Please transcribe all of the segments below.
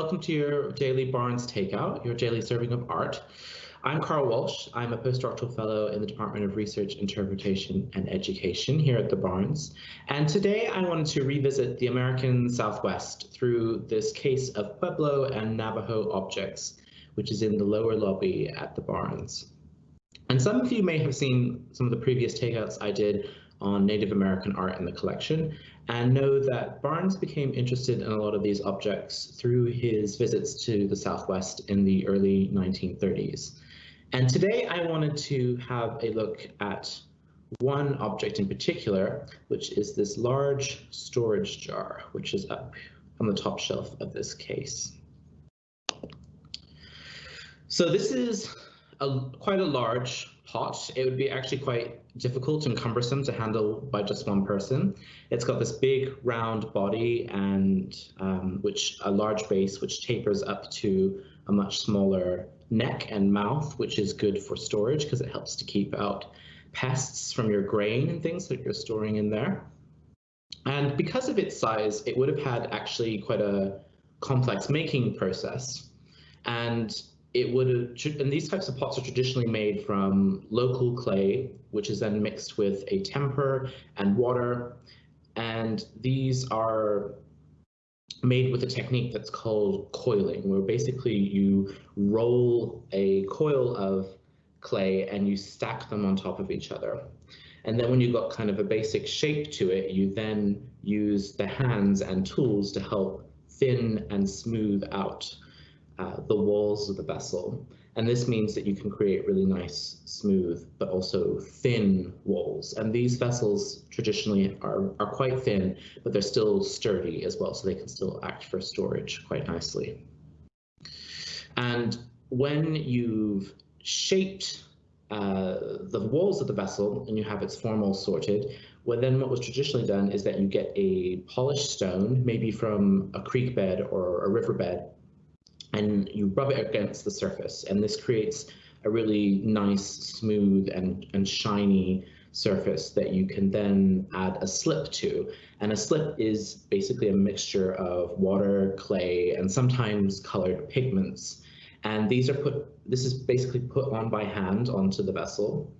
welcome to your daily Barnes Takeout, your daily serving of art. I'm Carl Walsh. I'm a postdoctoral fellow in the Department of Research, Interpretation, and Education here at the Barnes. And today I wanted to revisit the American Southwest through this case of Pueblo and Navajo objects, which is in the lower lobby at the Barnes. And some of you may have seen some of the previous takeouts I did on Native American art in the collection and know that Barnes became interested in a lot of these objects through his visits to the Southwest in the early 1930s. And today I wanted to have a look at one object in particular, which is this large storage jar, which is up on the top shelf of this case. So this is a, quite a large pot. It would be actually quite difficult and cumbersome to handle by just one person. It's got this big round body and um, which a large base which tapers up to a much smaller neck and mouth, which is good for storage because it helps to keep out pests from your grain and things that you're storing in there. And because of its size, it would have had actually quite a complex making process. And it would and these types of pots are traditionally made from local clay, which is then mixed with a temper and water. And these are made with a technique that's called coiling, where basically you roll a coil of clay and you stack them on top of each other. And then when you've got kind of a basic shape to it, you then use the hands and tools to help thin and smooth out uh, the walls of the vessel. And this means that you can create really nice, smooth, but also thin walls. And these vessels traditionally are, are quite thin, but they're still sturdy as well, so they can still act for storage quite nicely. And when you've shaped uh, the walls of the vessel and you have its form all sorted, well, then what was traditionally done is that you get a polished stone, maybe from a creek bed or a riverbed, and you rub it against the surface. And this creates a really nice, smooth and, and shiny surface that you can then add a slip to. And a slip is basically a mixture of water, clay, and sometimes colored pigments. And these are put, this is basically put on by hand onto the vessel.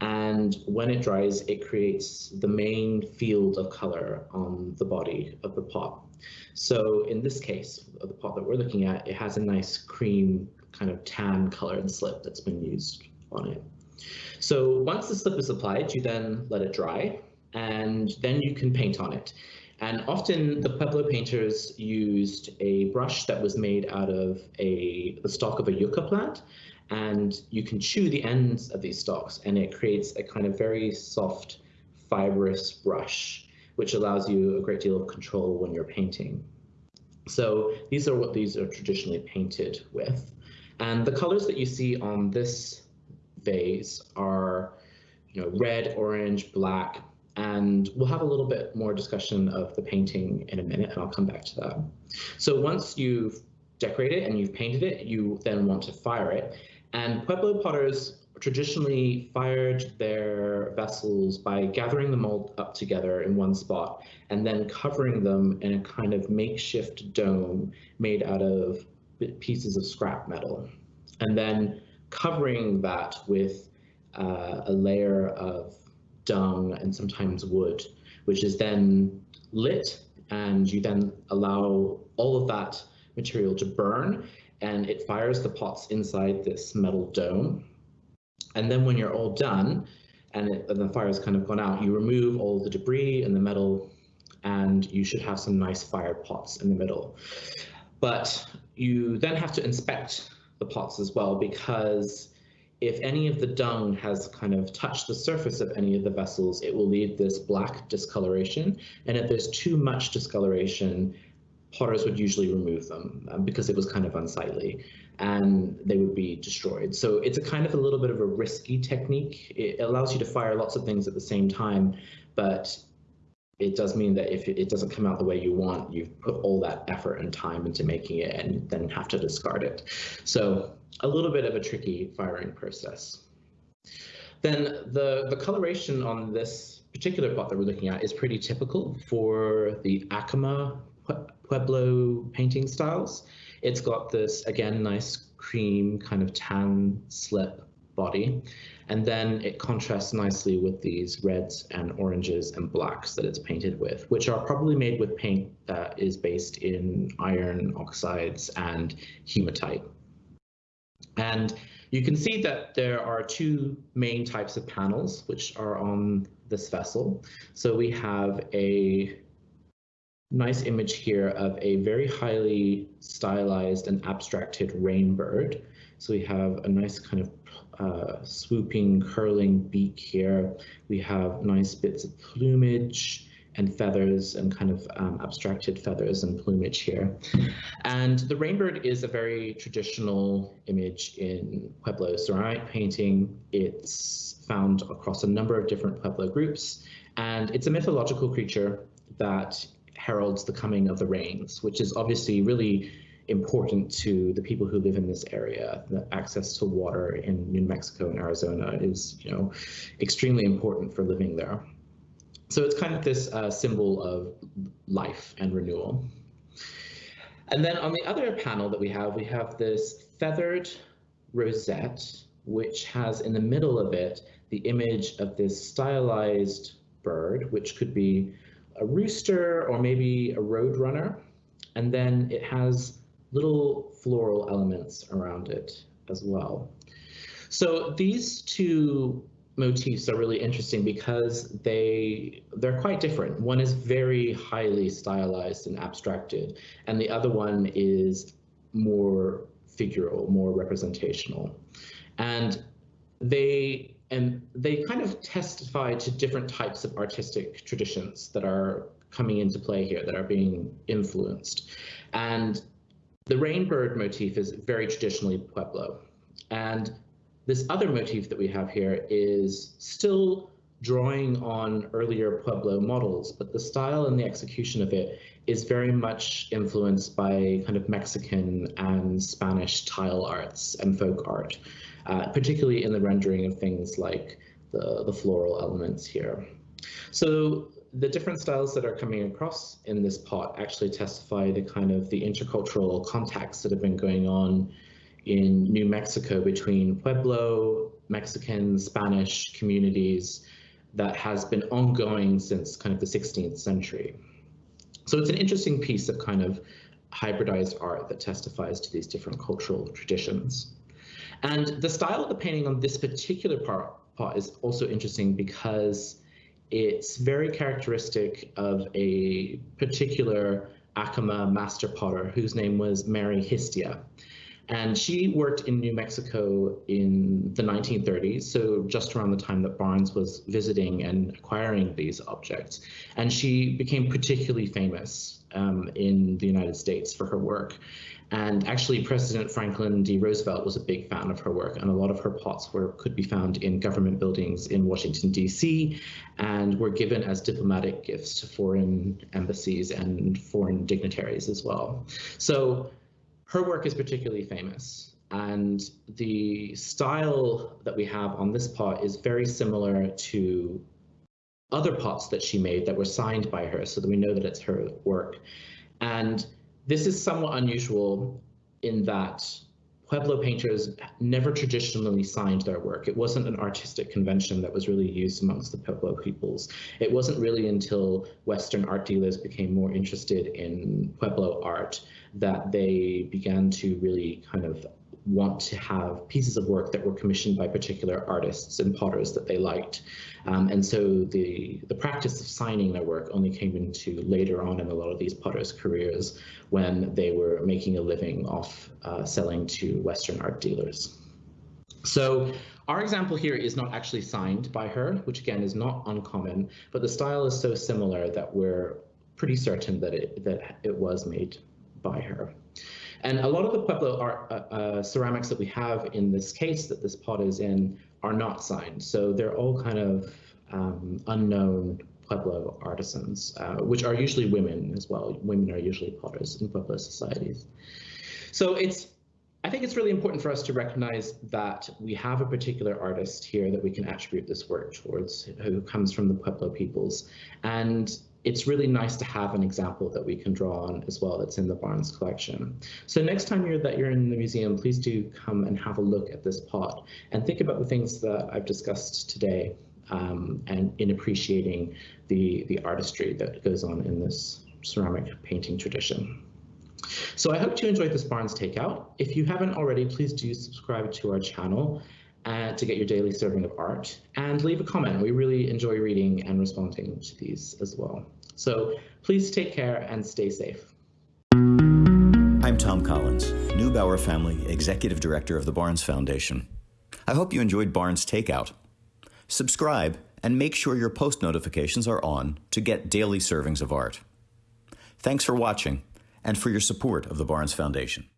And when it dries, it creates the main field of color on the body of the pot. So in this case, the pot that we're looking at, it has a nice cream kind of tan colored slip that's been used on it. So once the slip is applied, you then let it dry and then you can paint on it. And often the Pueblo painters used a brush that was made out of a the stalk of a yucca plant and you can chew the ends of these stalks and it creates a kind of very soft fibrous brush which allows you a great deal of control when you're painting. So these are what these are traditionally painted with. And the colors that you see on this vase are you know, red, orange, black, and we'll have a little bit more discussion of the painting in a minute, and I'll come back to that. So once you've decorated and you've painted it, you then want to fire it. And Pueblo potters traditionally fired their vessels by gathering them all up together in one spot and then covering them in a kind of makeshift dome made out of pieces of scrap metal. And then covering that with uh, a layer of dung and sometimes wood, which is then lit and you then allow all of that material to burn and it fires the pots inside this metal dome and then when you're all done and, it, and the fire's kind of gone out, you remove all the debris and the metal and you should have some nice fired pots in the middle. But you then have to inspect the pots as well because if any of the dung has kind of touched the surface of any of the vessels, it will leave this black discoloration. And if there's too much discoloration, potters would usually remove them um, because it was kind of unsightly and they would be destroyed. So it's a kind of a little bit of a risky technique. It allows you to fire lots of things at the same time, but it does mean that if it doesn't come out the way you want, you've put all that effort and time into making it and then have to discard it. So a little bit of a tricky firing process. Then the, the coloration on this particular pot that we're looking at is pretty typical for the Acoma Pueblo painting styles. It's got this, again, nice cream kind of tan slip body. And then it contrasts nicely with these reds and oranges and blacks that it's painted with, which are probably made with paint that is based in iron oxides and hematite. And you can see that there are two main types of panels which are on this vessel. So we have a nice image here of a very highly stylized and abstracted rainbird. So we have a nice kind of uh, swooping, curling beak here. We have nice bits of plumage and feathers and kind of um, abstracted feathers and plumage here. And the rainbird is a very traditional image in Pueblo ceramic painting. It's found across a number of different Pueblo groups, and it's a mythological creature that heralds the coming of the rains, which is obviously really important to the people who live in this area. The access to water in New Mexico and Arizona is, you know, extremely important for living there. So it's kind of this uh, symbol of life and renewal. And then on the other panel that we have, we have this feathered rosette, which has in the middle of it the image of this stylized bird, which could be a rooster or maybe a roadrunner. And then it has little floral elements around it as well. So these two motifs are really interesting because they they're quite different. One is very highly stylized and abstracted, and the other one is more figural, more representational. And they and they kind of testify to different types of artistic traditions that are coming into play here that are being influenced. And the rainbird motif is very traditionally Pueblo. And this other motif that we have here is still drawing on earlier Pueblo models, but the style and the execution of it is very much influenced by kind of Mexican and Spanish tile arts and folk art, uh, particularly in the rendering of things like the, the floral elements here. So the different styles that are coming across in this pot actually testify to kind of the intercultural contacts that have been going on in New Mexico between Pueblo, Mexican, Spanish communities that has been ongoing since kind of the 16th century. So it's an interesting piece of kind of hybridized art that testifies to these different cultural traditions. And the style of the painting on this particular part, pot is also interesting because it's very characteristic of a particular Acoma master potter whose name was Mary Histia. And she worked in New Mexico in the 1930s, so just around the time that Barnes was visiting and acquiring these objects. And she became particularly famous um, in the United States for her work. And actually, President Franklin D. Roosevelt was a big fan of her work, and a lot of her pots were could be found in government buildings in Washington, D.C., and were given as diplomatic gifts to foreign embassies and foreign dignitaries as well. So her work is particularly famous, and the style that we have on this pot is very similar to other pots that she made that were signed by her, so that we know that it's her work. And this is somewhat unusual in that Pueblo painters never traditionally signed their work. It wasn't an artistic convention that was really used amongst the Pueblo peoples. It wasn't really until Western art dealers became more interested in Pueblo art that they began to really kind of want to have pieces of work that were commissioned by particular artists and potters that they liked. Um, and so the, the practice of signing their work only came into later on in a lot of these potters' careers when they were making a living off uh, selling to Western art dealers. So our example here is not actually signed by her, which again is not uncommon, but the style is so similar that we're pretty certain that it, that it was made by her. And a lot of the Pueblo uh, uh, ceramics that we have in this case that this pot is in are not signed. So they're all kind of um, unknown Pueblo artisans, uh, which are usually women as well. Women are usually potters in Pueblo societies. So it's, I think it's really important for us to recognize that we have a particular artist here that we can attribute this work towards who comes from the Pueblo peoples. And it's really nice to have an example that we can draw on as well that's in the Barnes collection. So next time you're that you're in the museum, please do come and have a look at this pot and think about the things that I've discussed today um, and in appreciating the, the artistry that goes on in this ceramic painting tradition. So I hope you enjoyed this Barnes Takeout. If you haven't already, please do subscribe to our channel uh, to get your daily serving of art and leave a comment. We really enjoy reading and responding to these as well. So please take care and stay safe. I'm Thom Collins, Neubauer Family Executive Director of the Barnes Foundation. I hope you enjoyed Barnes Takeout. Subscribe and make sure your post notifications are on to get daily servings of art. Thanks for watching and for your support of the Barnes Foundation.